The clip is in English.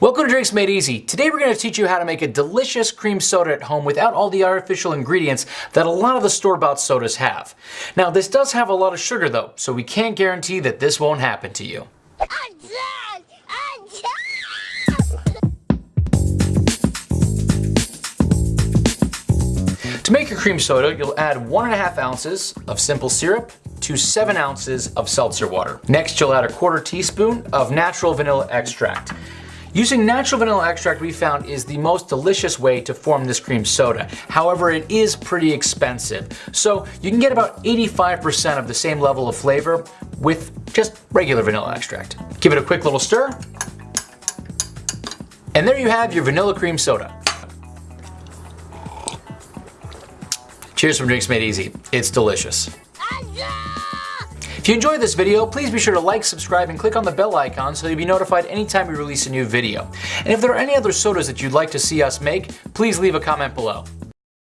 Welcome to Drinks Made Easy. Today we're going to teach you how to make a delicious cream soda at home without all the artificial ingredients that a lot of the store-bought sodas have. Now this does have a lot of sugar though, so we can't guarantee that this won't happen to you. To make your cream soda, you'll add one and a half ounces of simple syrup to seven ounces of seltzer water. Next, you'll add a quarter teaspoon of natural vanilla extract. Using natural vanilla extract we found is the most delicious way to form this cream soda. However, it is pretty expensive. So you can get about 85% of the same level of flavor with just regular vanilla extract. Give it a quick little stir. And there you have your vanilla cream soda. Cheers from Drinks Made Easy. It's delicious. If you enjoyed this video, please be sure to like, subscribe, and click on the bell icon so you'll be notified anytime we release a new video. And if there are any other sodas that you'd like to see us make, please leave a comment below.